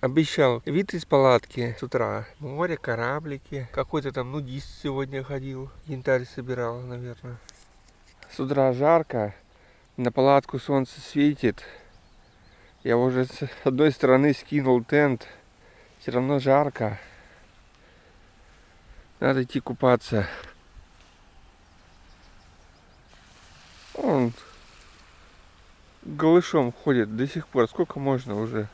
обещал вид из палатки с утра. Море, кораблики. Какой-то там нудист сегодня ходил. Янтарь собирал, наверное. С утра жарко. На палатку солнце светит. Я уже с одной стороны скинул тент. Все равно жарко. Надо идти купаться. Он голышом ходит до сих пор. Сколько можно уже?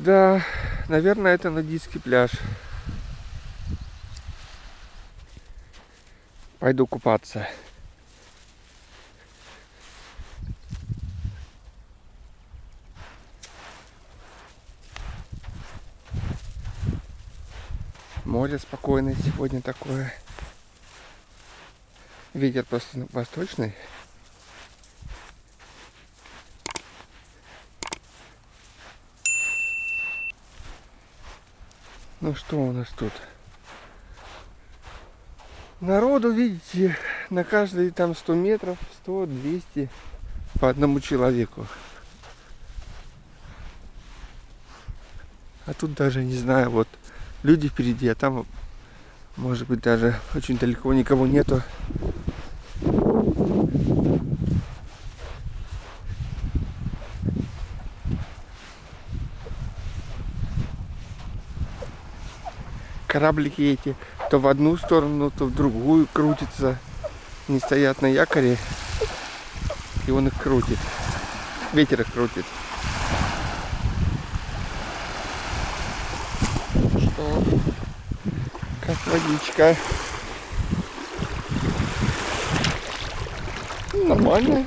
Да, наверное, это нудистский пляж. Пойду купаться. Море спокойное сегодня такое. Ветер просто восточный. Ну что у нас тут? Народу, видите, на каждые там 100 метров, 100, 200 по одному человеку. А тут даже не знаю, вот люди впереди, а там, может быть, даже очень далеко никого нету. Кораблики эти то в одну сторону, то в другую крутятся. Не стоят на якоре, и он их крутит. Ветер их крутит. Что? Как водичка. Нормально.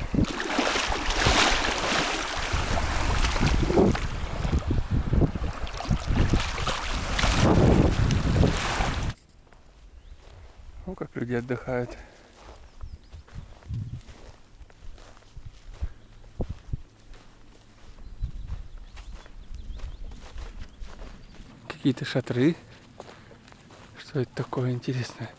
Люди отдыхают. Какие-то шатры. Что это такое интересное?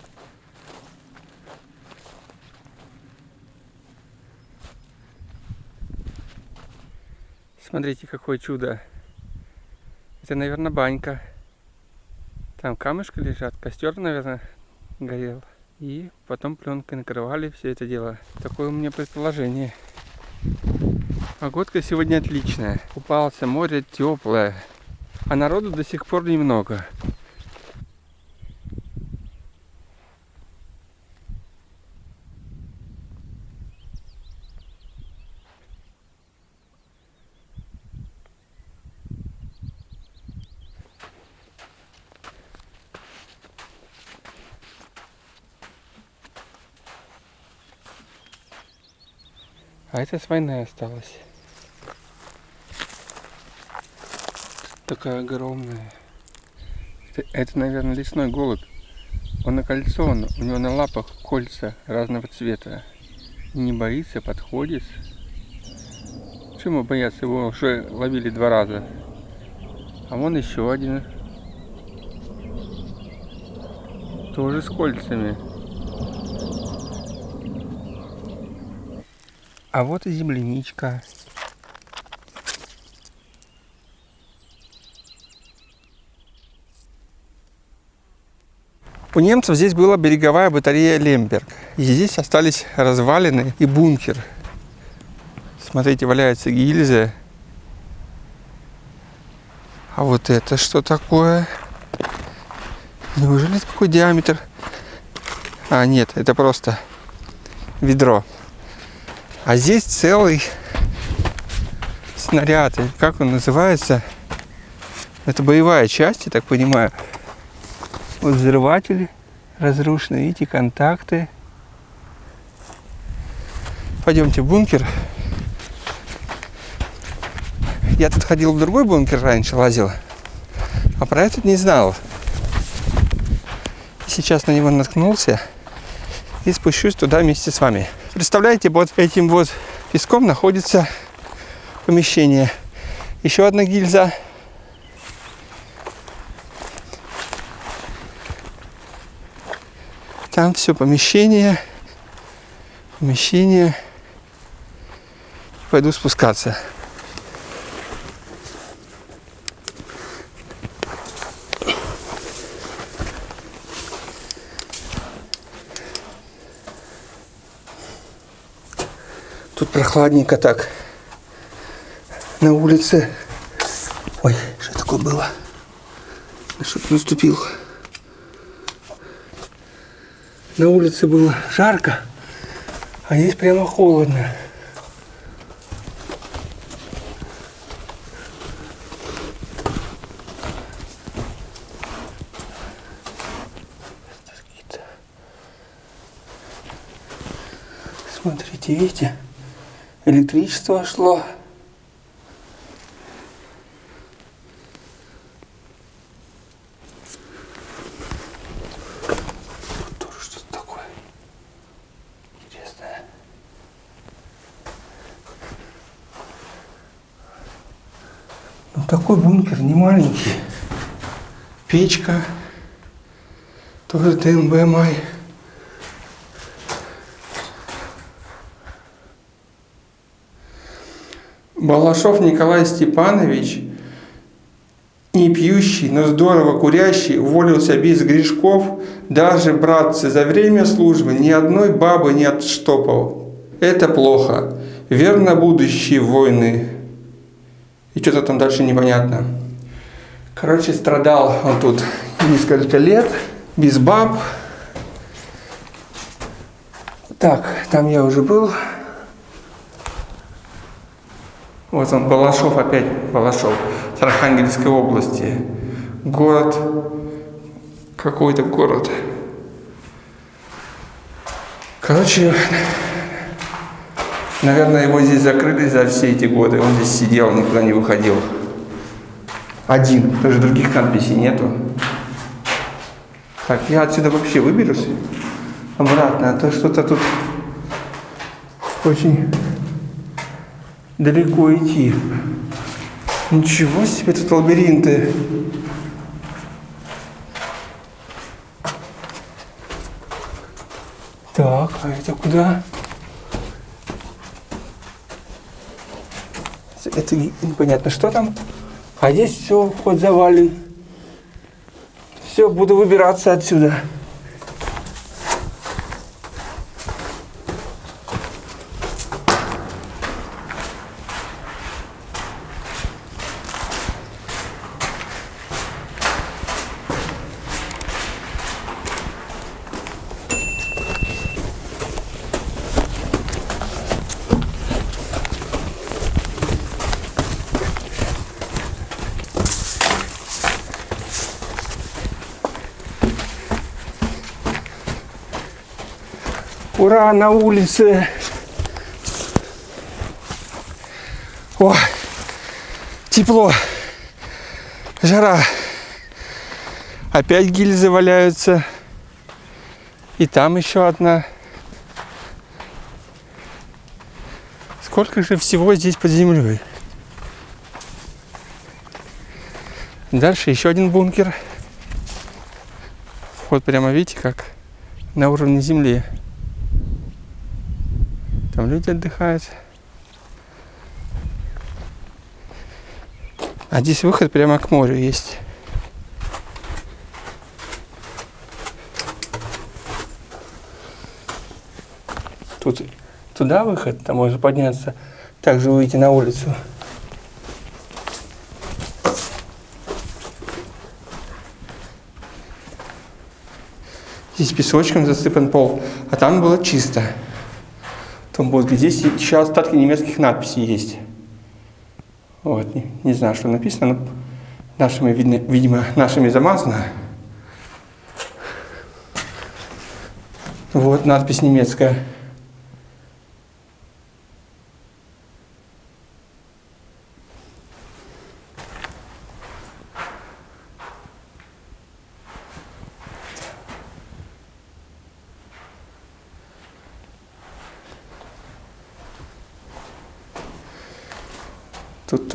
Смотрите, какое чудо. Это, наверное, банька. Там камышки лежат, костер, наверное, горел. И потом пленкой накрывали все это дело. Такое у меня предположение. Погодка сегодня отличная. Купался, море теплое. А народу до сих пор немного. А это с войны осталось. Такая огромная. Это, это, наверное, лесной голубь. Он окольцован, у него на лапах кольца разного цвета. Не боится, подходит. Почему бояться? Его уже ловили два раза. А вон еще один. Тоже с кольцами. А вот и земляничка. У немцев здесь была береговая батарея Лемберг. И здесь остались развалины и бункер. Смотрите, валяются гильзы. А вот это что такое? Неужели такой диаметр? А, нет, это просто ведро. А здесь целый снаряд. Как он называется? Это боевая часть, я так понимаю. Вот взрыватели разрушены. Видите, контакты. Пойдемте в бункер. Я тут ходил в другой бункер раньше, лазил. А про этот не знал. Сейчас на него наткнулся. И спущусь туда вместе с вами. Представляете, вот этим вот песком находится помещение. Еще одна гильза. Там все помещение. Помещение. пойду спускаться. Тут прохладненько так. На улице. Ой, что такое было? Что-то наступил. На улице было жарко, а здесь прямо холодно. Смотрите, видите? Электричество шло. Что-то такое интересное. Ну такой бункер не маленький. Печка. Тоже ТМБ май. Балашов Николай Степанович, не пьющий, но здорово курящий, уволился без грешков, даже, братцы, за время службы ни одной бабы не отштопал. Это плохо. Верно будущие войны. И что-то там дальше непонятно. Короче, страдал он тут несколько лет, без баб. Так, там я уже был. Вот он, Балашов опять, Балашов, с Архангельской области. Город, какой-то город. Короче, наверное, его здесь закрыли за все эти годы. Он здесь сидел, никуда не выходил. Один, даже других надписей нету. Так, я отсюда вообще выберусь обратно, а то что-то тут очень далеко идти. Ничего себе тут лабиринты. Так, а это куда? Это непонятно, что там. А здесь все, вход завален. Все, буду выбираться отсюда. Ура, на улице. О, тепло. Жара. Опять гильзы валяются. И там еще одна. Сколько же всего здесь под землей? Дальше еще один бункер. Вход прямо, видите, как на уровне земли. Там люди отдыхают. А здесь выход прямо к морю есть. Тут туда выход, там можно подняться, также выйти на улицу. Здесь песочком засыпан пол, а там было чисто том мозге. Здесь еще остатки немецких надписей есть. Вот, не, не знаю, что написано, но нашими, видно, видимо, нашими замазано. Вот надпись немецкая.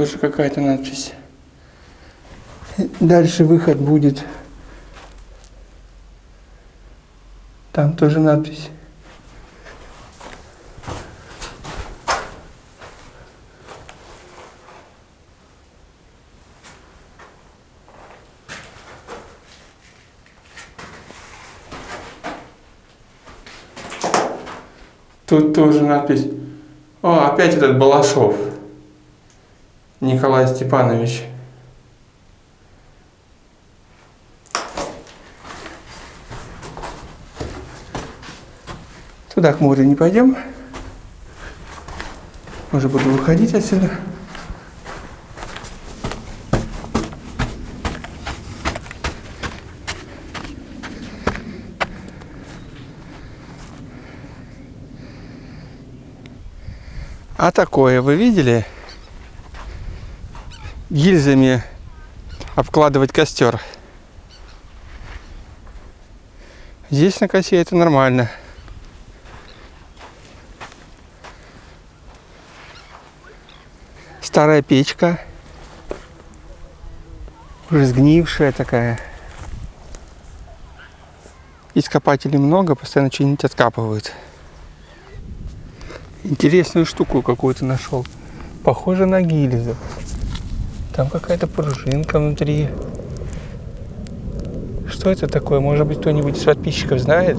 тоже какая-то надпись. Дальше выход будет. Там тоже надпись. Тут тоже надпись. О, опять этот Балашов. Николай Степанович. Туда к морю не пойдем. Уже буду выходить отсюда. А такое вы видели? Гильзами обкладывать костер. Здесь на косе это нормально. Старая печка. Уже сгнившая такая. Ископателей много, постоянно что-нибудь откапывают. Интересную штуку какую-то нашел. Похоже на гильзу. Там какая-то пружинка внутри. Что это такое? Может быть, кто-нибудь из подписчиков знает?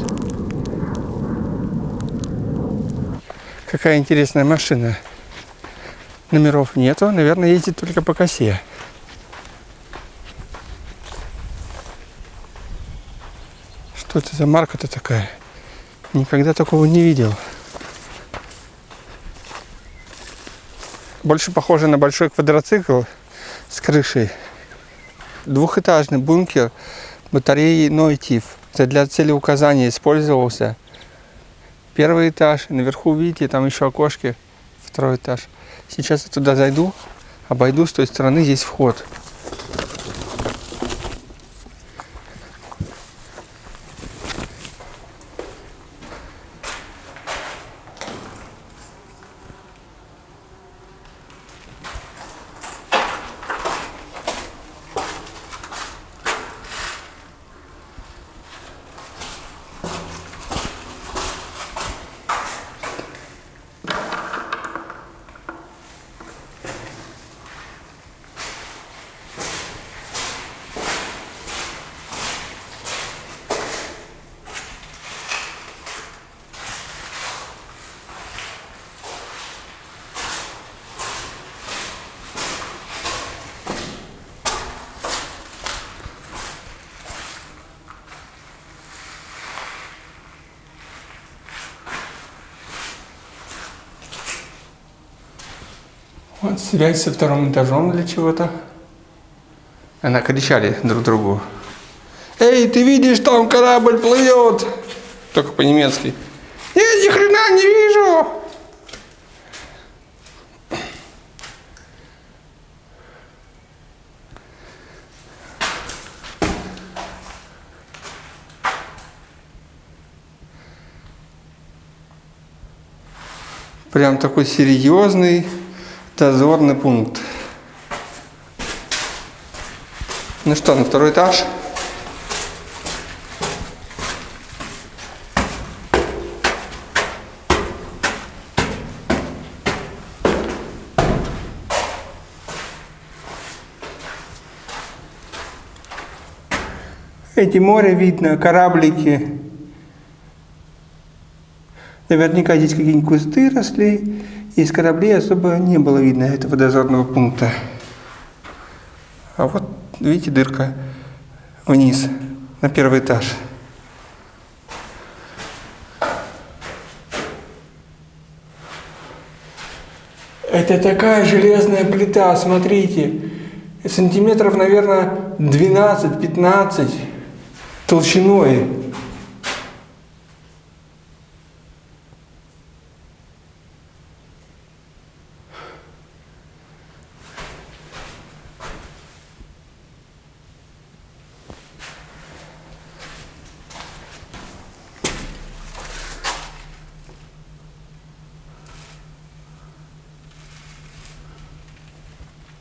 Какая интересная машина. Номеров нету. Наверное, ездит только по косе. Что это за марка-то такая? Никогда такого не видел. Больше похоже на большой квадроцикл с крышей. Двухэтажный бункер батареи Нойтив. Это для цели указания использовался. Первый этаж. Наверху, видите, там еще окошки. Второй этаж. Сейчас я туда зайду, обойду с той стороны, здесь вход. Вот связь со вторым этажом для чего-то. Она кричали друг другу. Эй, ты видишь, там корабль плывет. Только по-немецки. Я ни хрена не вижу. Прям такой серьезный дозорный пункт. Ну что, на второй этаж? Эти море видно, кораблики. Наверняка здесь какие-нибудь кусты росли. Из кораблей особо не было видно этого дозорного пункта. А вот, видите, дырка вниз, на первый этаж. Это такая железная плита, смотрите. Сантиметров, наверное, 12-15 толщиной.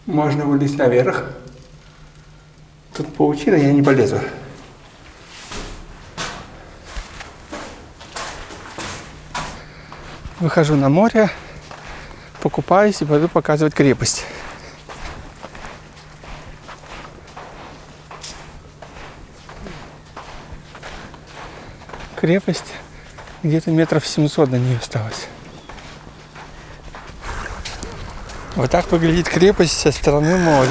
Можно вылезть наверх. Тут паутина, я не полезу. Выхожу на море, покупаюсь и пойду показывать крепость. Крепость Где-то метров 700 до нее осталось. Вот так выглядит крепость со стороны моря.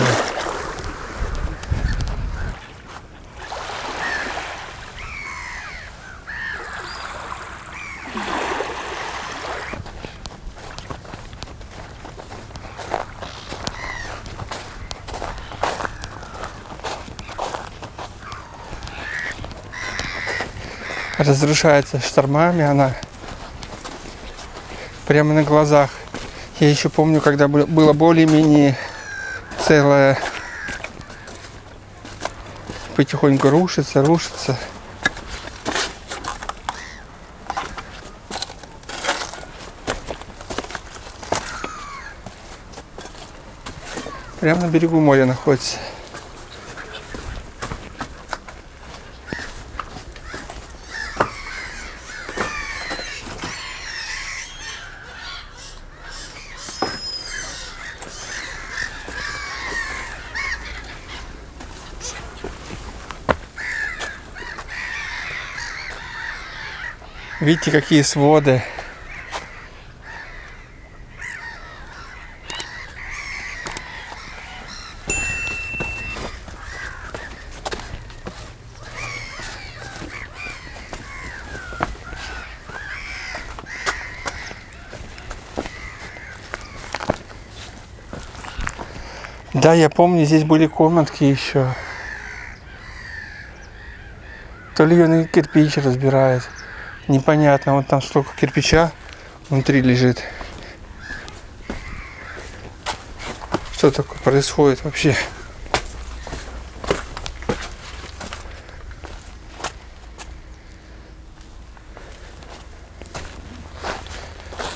разрушается штормами она прямо на глазах. Я еще помню, когда было более-менее целое потихоньку рушится, рушится. Прямо на берегу моря находится. Видите, какие своды. Да, я помню, здесь были комнатки еще. То ли ее на кирпич разбирает непонятно. Вот там столько кирпича внутри лежит. Что такое происходит вообще?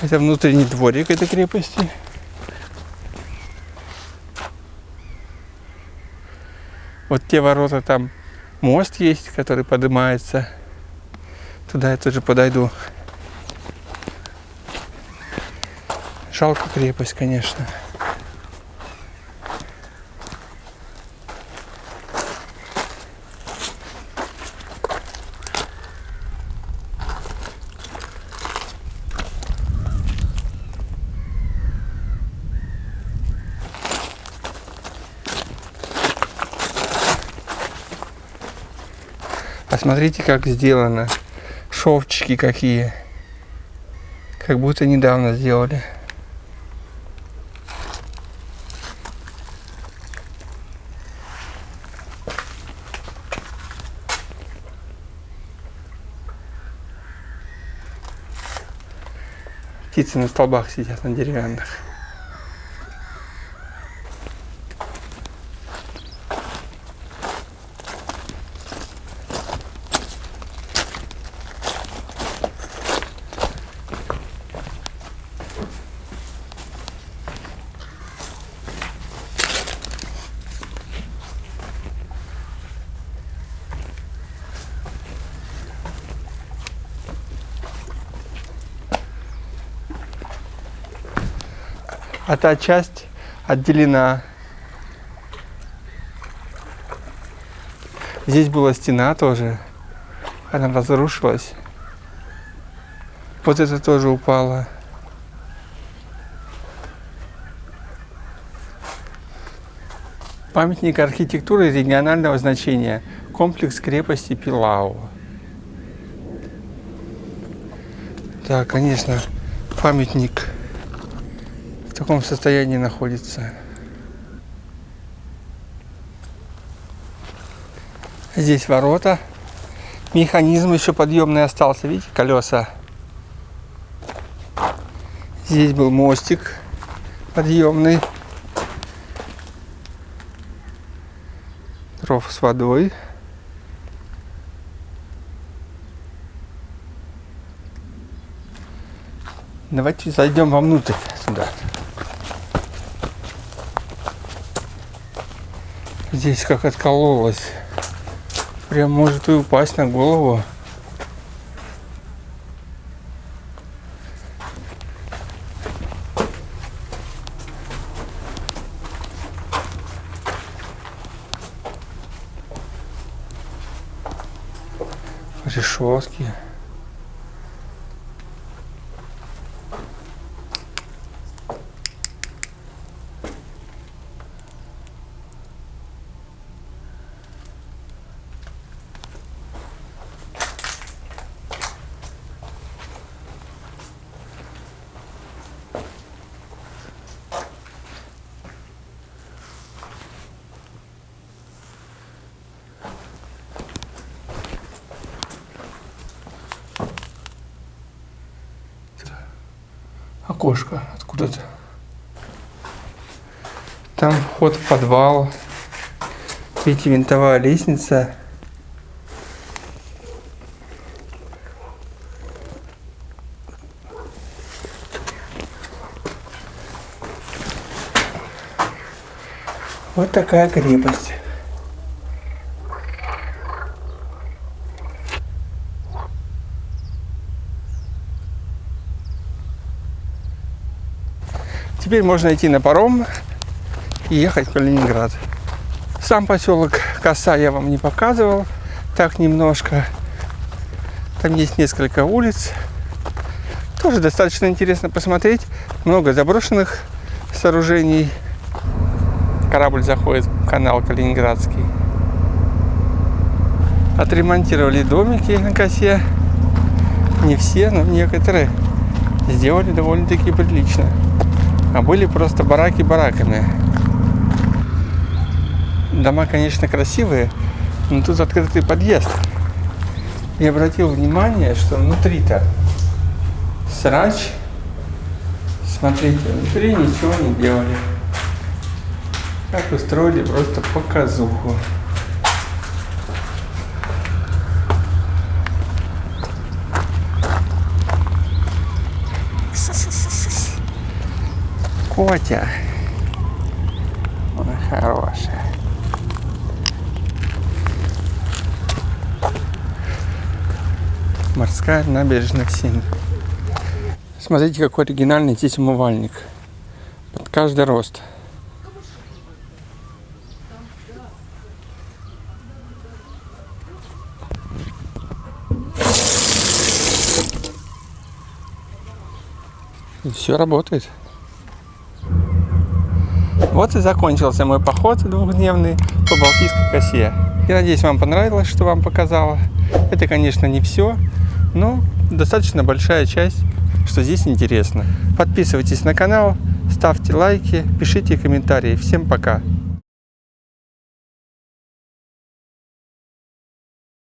Это внутренний дворик этой крепости. Вот те ворота там мост есть, который поднимается. Туда я тоже подойду. Жалко крепость, конечно. Посмотрите, как сделано шовчики какие. Как будто недавно сделали. Птицы на столбах сидят, на деревянных. А та часть отделена. Здесь была стена тоже, она разрушилась. Вот это тоже упало. Памятник архитектуры регионального значения. Комплекс крепости Пилау. Да, конечно, памятник в таком состоянии находится. Здесь ворота. Механизм еще подъемный остался, видите, колеса. Здесь был мостик подъемный. Ров с водой. Давайте зайдем вовнутрь сюда. Здесь как откололось. Прям может и упасть на голову. Окошко откуда-то. Там вход в подвал. Видите, винтовая лестница. Вот такая крепость. Теперь можно идти на паром и ехать в Калининград. Сам поселок Коса я вам не показывал, так немножко. Там есть несколько улиц. Тоже достаточно интересно посмотреть. Много заброшенных сооружений. Корабль заходит в канал Калининградский. Отремонтировали домики на косе. Не все, но некоторые сделали довольно-таки прилично. А были просто бараки бараками. Дома, конечно, красивые, но тут открытый подъезд. Я обратил внимание, что внутри-то срач. Смотрите, внутри ничего не делали. Как устроили просто показуху. Котя. Ой, хорошая. Морская набережная Ксении. Смотрите, какой оригинальный здесь умывальник. Под каждый рост. Все работает. Вот и закончился мой поход двухдневный по Балтийской косе. Я надеюсь, вам понравилось, что вам показала. Это, конечно, не все, но достаточно большая часть, что здесь интересно. Подписывайтесь на канал, ставьте лайки, пишите комментарии. Всем пока!